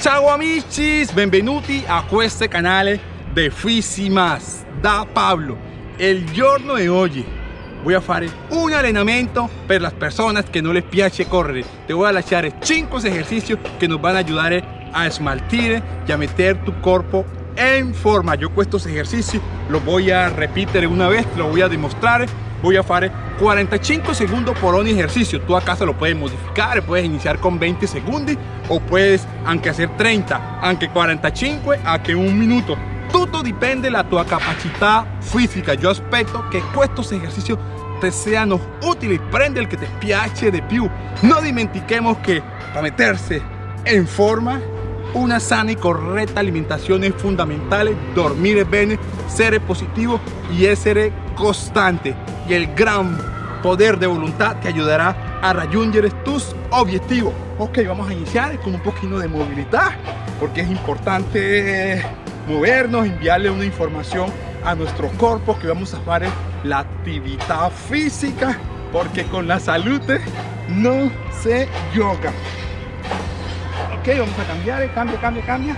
Ciao amici, benvenuti a questo canale di Fisimas da Pablo. Il giorno di oggi voy a fare un allenamento per las personas que no les piace correre. Te voy a lasciare 5 ejercicios que nos van a ayudar a smaltire y a meter tu cuerpo en forma. Yo estos ejercicios los voy a repetir una vez, lo voy a demostrar voy a fare 45 secondi per ogni ejercicio. tu a casa lo puedes modificare puoi iniziare con 20 secondi o puedes, anche hacer 30 aunque 45 anche un minuto. Tutto dipende dalla tua capacità fisica io aspetto che questi esercizi te siano utili prendi il che ti piace di più. No dimentichiamo che per mettersi in forma una sana y correcta alimentación es fundamental, dormir es bene, ser positivo y ser constante. Y el gran poder de voluntad te ayudará a rayunger tus objetivos. Ok, vamos a iniciar con un poquito de movilidad, porque es importante movernos, enviarle una información a nuestro cuerpo que vamos a hacer la actividad física, porque con la salud no se yoga vamos a cambiar, cambio, cambio, cambia.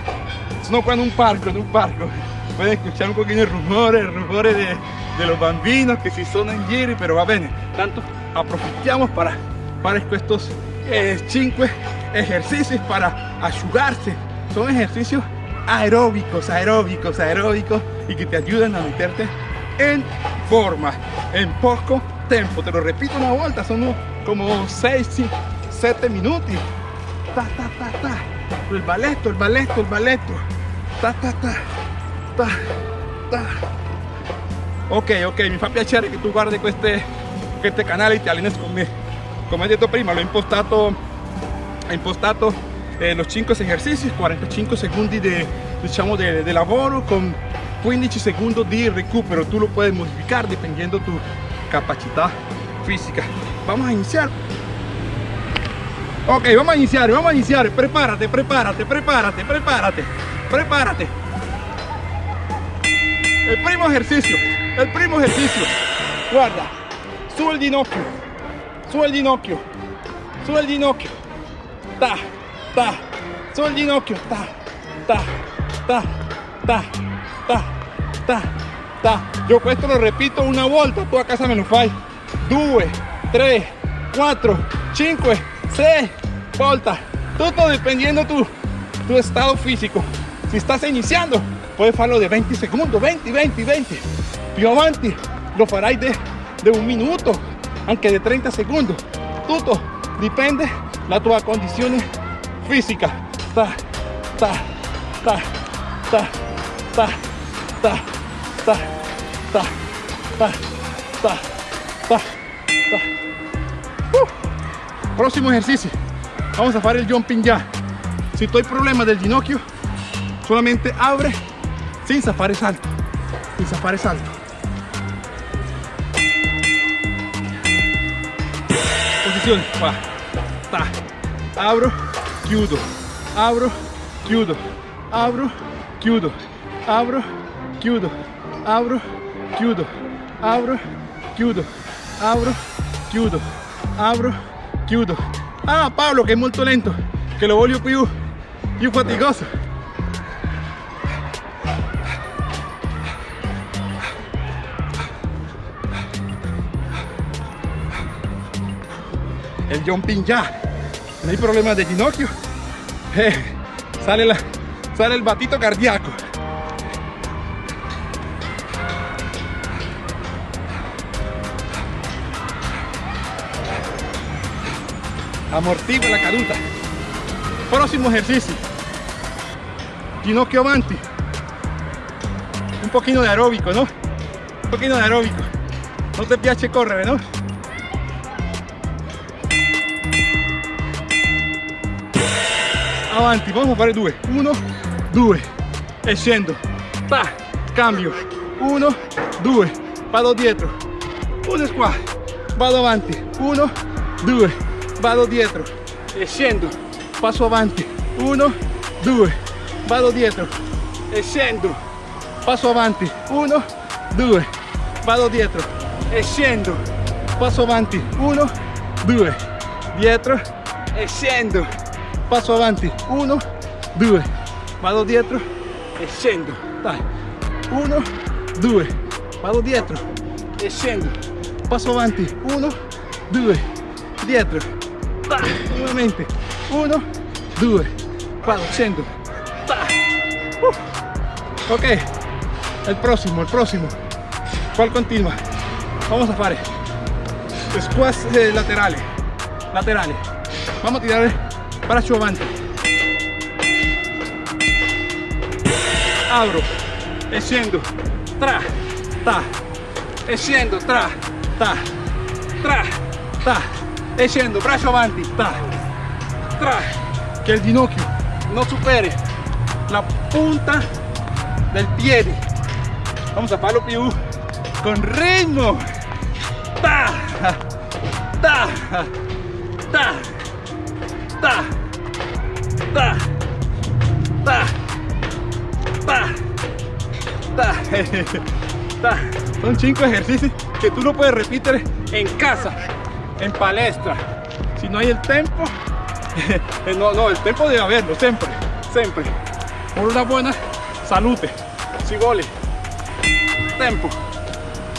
No cuando un parco, en un parco. Pueden escuchar un poquito de rumores, rumores de, de los bambinos que si son en giri, pero va bien. Tanto aprovechamos para, para estos 5 eh, ejercicios para ayudarse. Son ejercicios aeróbicos, aeróbicos, aeróbicos y que te ayudan a meterte en forma en poco tiempo. Te lo repito una vuelta, son como 6, 7 minutos ta ta ta ta el balletto il balletto il balletto ta ta ta ta ta ok ok mi fa piacere che tu guardi queste, queste canali te alleni con me come ho detto prima l'ho impostato ho impostato eh, los 5 esercizi 45 secondi di diciamo de, de lavoro con 15 secondi di recupero tu lo puedes modificar dependiendo tu capacità fisica vamos a iniciar Ok, vamos a iniciar, vamos a iniciar. Prepárate, prepárate, prepárate, prepárate, prepárate. El primo ejercicio, el primo ejercicio. Guarda, sube el ginocchio, sube el ginocchio, sube el ginocchio. Ta, ta, sube el ginocchio. Ta, ta, ta, ta, ta, ta, ta. Yo esto lo repito una vuelta, tú a casa me lo fai. 2, 3, 4, 5, 6, volta. Todo dependiendo tu, tu estado físico. Si estás iniciando, puedes hacerlo de 20 segundos, 20, 20, 20. Più avanti lo farai de, un minuto, aunque de 30 segundos. Todo depende la tua condición física. Ta, ta, ta, ta, ta, ta, ta, ta, ta, ta, ta, ta. Uh. Próximo ejercicio. Vamos a hacer el jumping ya. Si hay problema del ginocchio, solamente abre sin zafar salto. Sin zafar salto. Posición. Va. Ta. Abro, chiudo. Abro, chiudo. Abro, chiudo. Abro, chiudo. Abro, chiudo. Abro, chiudo. Abro, chiudo. Abro, chiudo. Ah, Pablo, que es muy lento, que lo voglio più, più fatigoso. El jumping ya, no hay problema de ginocchio, eh, sale, la, sale el batito cardíaco. amortigua la caduta. Próximo ejercicio. Ginocchio avanti. Un poquito de aeróbico no un poquito de aeróbico. No te piace correr no avanti vamos a fare due. Uno due. E scendo. Ta cambio. Uno due. Vado dietro. Uno qua. Vado avanti. Uno due. Vado dietro. E scendo. Passo avanti. 1 2 vado dietro. E scendo. Passo avanti. 1 2 vado dietro. E scendo. Passo avanti. 1 2 dietro. E scendo passo avanti 1 due. Vado dietro e scendo dai uno due. Vado dietro e scendo passo avanti uno due. Dietro dai nuovamente uno due. Vado scendo dai uh. ok. El próximo el próximo. ¿cuál continua? vamos a fare squats eh, laterales. Laterales. Vamos a tirar brazo avante. Abro, enciendo, tra, ta, enciendo, tra, ta, tra, ta, enciendo, brazo avanti, ta, tra, que el ginocchio no supere la punta del pie. Vamos a palo più con ritmo. Ta, ta, ta, ta ta son cinco ejercicios que tú no puedes repetir en casa. en palestra. Si no hay el tiempo no, no, el tiempo debe haberlo siempre siempre. Por una buena salud si gole. Tempo.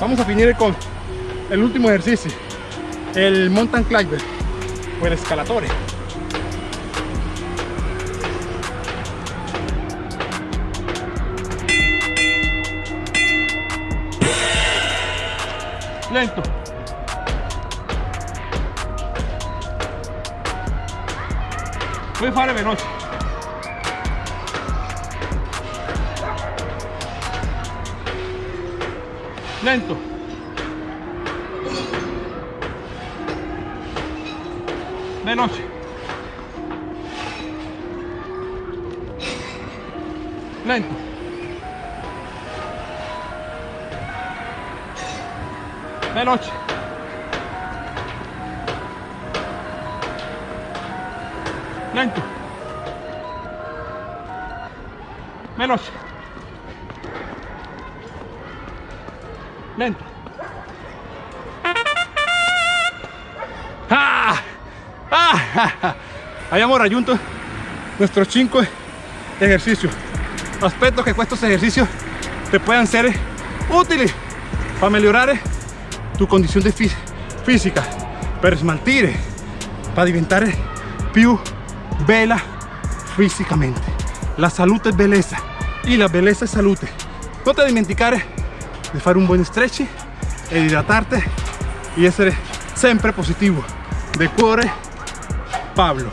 Vamos a finir con el último ejercicio el mountain climber o el escalatore lento. Puoi fare veloce lento. Veloce lento veloce lento. Veloce lento. Ah, ah, abbiamo raggiunto nuestros 5 ejercicios. Aspetto che estos ejercicios te puedan ser útiles para mejorar tu condición de física. Per smaltire para diventare più bella físicamente. La salud es belleza. Y la belleza es salud no te dimenticare di fare un buon stretch e idratarte y essere sempre positivo. De cuore Pablo